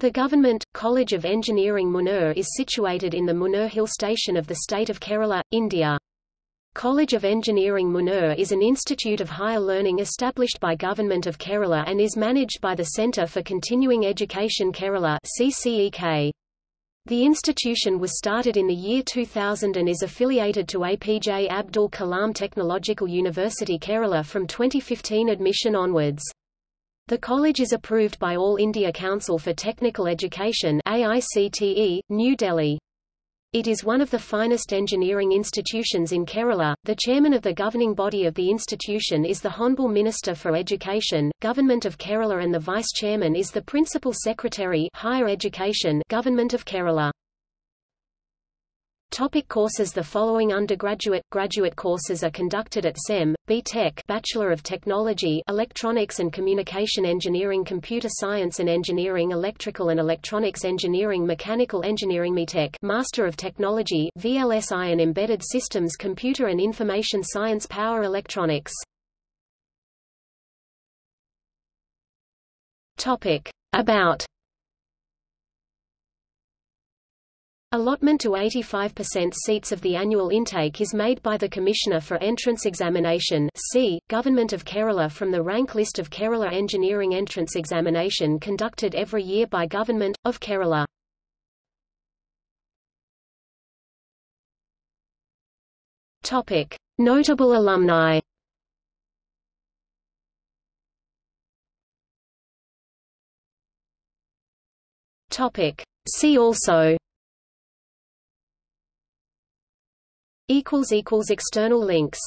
The Government, College of Engineering Munnar is situated in the Munnar Hill Station of the state of Kerala, India. College of Engineering Munnar is an institute of higher learning established by Government of Kerala and is managed by the Centre for Continuing Education Kerala CCEK. The institution was started in the year 2000 and is affiliated to APJ Abdul Kalam Technological University Kerala from 2015 admission onwards. The college is approved by All India Council for Technical Education AICTE, New Delhi. It is one of the finest engineering institutions in Kerala. The chairman of the governing body of the institution is the Honorable Minister for Education, Government of Kerala and the vice chairman is the Principal Secretary Higher Education, Government of Kerala. Topic courses The following undergraduate, graduate courses are conducted at CEM, B.Tech Bachelor of Technology Electronics and Communication Engineering Computer Science and Engineering Electrical and Electronics Engineering Mechanical Engineering METech Master of Technology VLSI and Embedded Systems Computer and Information Science Power Electronics Topic. About Allotment to 85% seats of the annual intake is made by the Commissioner for Entrance Examination C, Government of Kerala from the rank list of Kerala Engineering Entrance Examination conducted every year by Government, of Kerala. Notable alumni Topic. See also External links